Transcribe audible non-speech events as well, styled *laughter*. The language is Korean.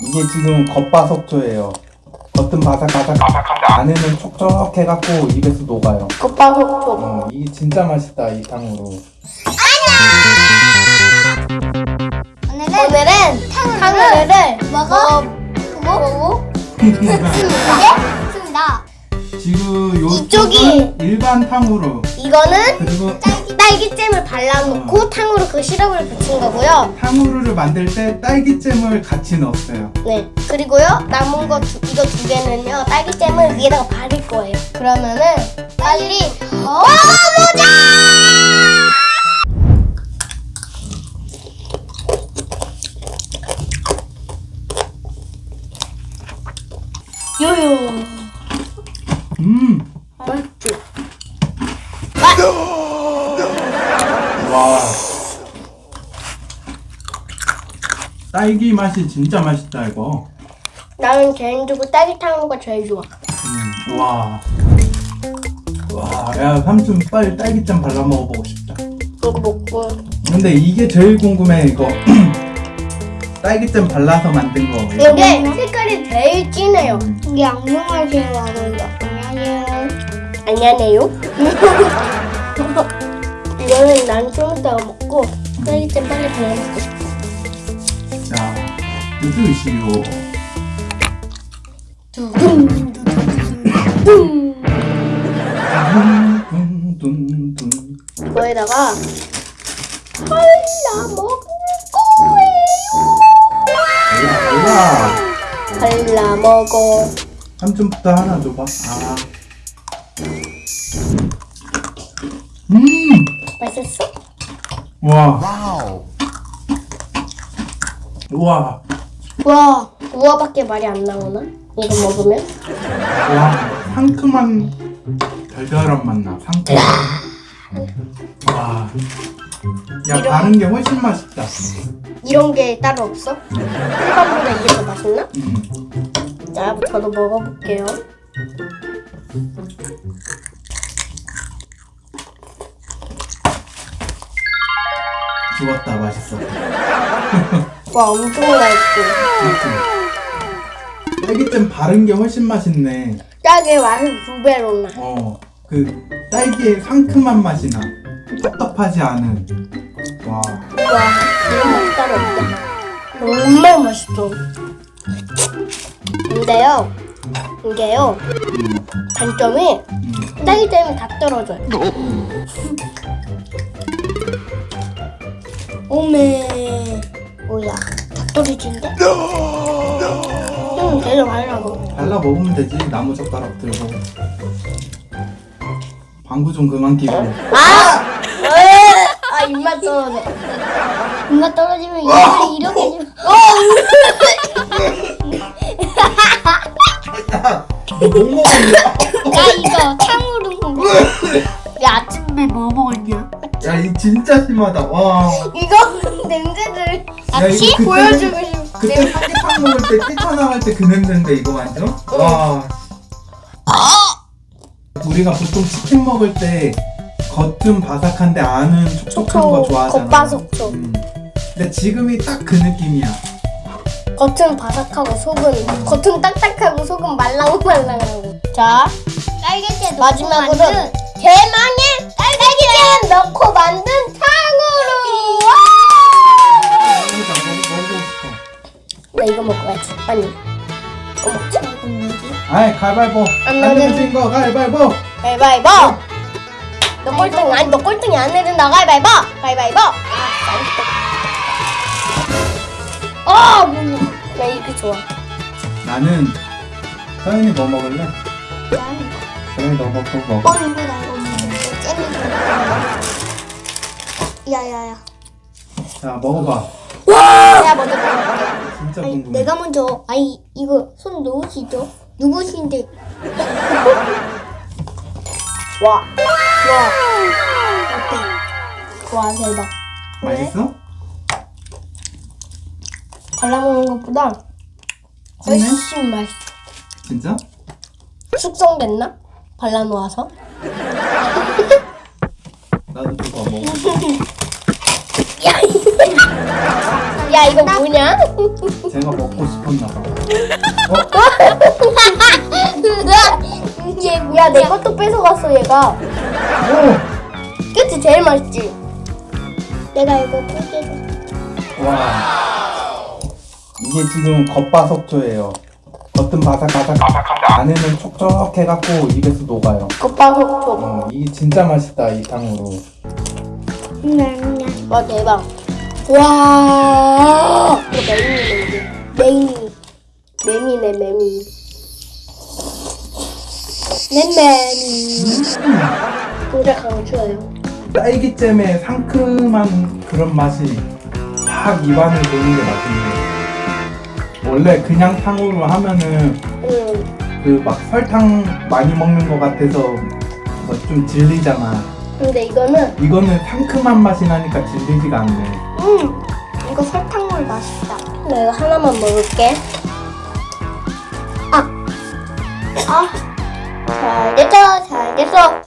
이게 지금 겉바속초예요. 겉은 바삭바삭, 안에는 촉촉해갖고 입에서 녹아요. 겉바속촉. 어, 이게 진짜 맛있다 이 탕후루. 오늘은, 오늘은 탕후루를 먹어 보고 *laughs* 있습니다. 지금 요 이쪽이- 일반 탕후루 이거는 그리고 딸기잼을 발라놓고 탕후루 그 시럽을 붙인 거고요. 탕후루를 만들 때 딸기잼을 같이 넣었어요. 네. 그리고요 남은 거 두, 이거 두 개는요 딸기잼을 위에다가 바를 거예요. 그러면은 빨리 먹어보자. 요요. 음, 맛있지? 와. 딸기 맛이 진짜 맛있다 이거. 나는 개인적으로 딸기 탕후루가 제일 좋아. 음, 와. 와, 야 삼촌 빨리 딸기잼 발라 먹어보고 싶다. 이거 먹고 근데 이게 제일 궁금해 이거. *clears throat* 딸기잼 발라서 만든 거. 이게 색깔이 제일 진해요. 이게 악명하시는 거예요. 안녕하세요. 안녕하세요. 이거는 난좀 이따가 먹고 딸기잼 빨리 발라 먹고 싶어. 둔둔둔. 이거에다가 발라 먹을 야, 거예요. 발라 먹어. 삼촌부터 하나 줘봐. 아. 음, 맛있어? 와. 와, 와, 우와밖에 말이 안 나오나? 이거 먹으면? 와, 상큼한 달달한 맛 나. 상큼. 와. 야, 이런- 다른 게 훨씬 맛있다. 이런 게 따로 없어? 일반보다 이게 더 맛있나? 음. 자, 저도 먹어볼게요. 좋았다, 맛있어. 와, 엄청. 그치? 딸기잼 바른 게 훨씬 맛있네. 딸기 맛을 두 배로 나. 어, 그 딸기의 상큼한 맛이 나. 텁텁하지 않은. 와, 와, 이런 맛 따로 없다. 정말 맛있어. 근데요, 이게요, 음, 단점이 음. 딸기잼이 다 떨어져요. 오메, 뭐야, 다 떨어진대? 응, 계속 하려고. 발라 먹으면 되지. 나무 젓가락 들고. 방구 좀 그만 끼고. 아! 으! 아, 입맛 떨어져. 입맛 떨어지면 이렇게 좀. *laughs* 너못 먹었냐? 나 이거 탕후루 먹어. 야, 아침에 뭐 먹었냐? 야, 이 진짜 심하다. 와. 이거 *laughs* 야, 같이 그때 보여주고 싶어. 그때 삼계탕 먹을 때 뛰쳐나갈 때그 냄새인데 이거 완전? 와. 우리가 보통 치킨 먹을 때 겉은 바삭한데 안은 촉촉한 거 좋아하잖아. 겉바속촉. 음. 근데 지금이 딱 그 느낌이야. 겉은 바삭하고 속은 겉은 딱딱하고 속은 말랑말랑하고. 자, 딸기잼 마지막으로 대망의 딸기잼 넣고 만든 탕후루. 와! 먹자, 먹- 먹고 싶어. 나 이거 먹어야지. 아니, 이거 뭐지? 아이 가위바위보. 안안 나는- 내면 거 가위바위보. 가위바위보. 너 꼴등 아니 너 꼴등이 안 내린다 가위바위보. 가위바위보. 아, 맛있다. 아, 뭐. 나 이게 좋아. 나는 서연이 뭐 먹을래? 서연이 너 먹고 먹어. 어 이거 나 이거 먹어. 잼이. 야야야. 자 먹어봐. 내가 먼저 먹어볼게. 진짜 아니 궁금해. 내가 먼저. 아니 이거 손 놓으시죠? 누구신데? *laughs* 와. 와. 어때? 와 대박. 맛있어? 발라먹는 것보다 훨씬 맛있어. 진짜? 숙성됐나? 발라놓아서? *laughs* 나도 그거 먹어. 야, 야 이거 뭐냐? 제가 먹고 싶었나 봐. *laughs* 얘 뭐야 내 것도 뺏어갔어 얘가. 오! 그치 제일 맛있지. 내가 이거 뜯기고. 와. 이게 지금 겉바속초예요. 겉은 바삭바삭, 안에는 촉촉해갖고 입에서 녹아요. 겉바속촉. 어, 이게 진짜 맛있다 이 탕으로. 냠냠. 와 대박. 와. 이거 메인이네 이게. 메인. 메미네 메미. 맴매미. 진짜 강추해요. 딸기잼의 상큼한 그런 맛이 팍 입안을 도는 게 맛있네. 원래 그냥 탕으로 하면은 응. 그막 설탕 많이 먹는 것 같아서 뭐 좀 질리잖아. 근데 이거는 이거는 상큼한 맛이 나니까 질리지가 않네. 음. 이거 설탕물 맛있다. 내가 하나만 먹을게. 아. 잘 됐어, 잘 됐어.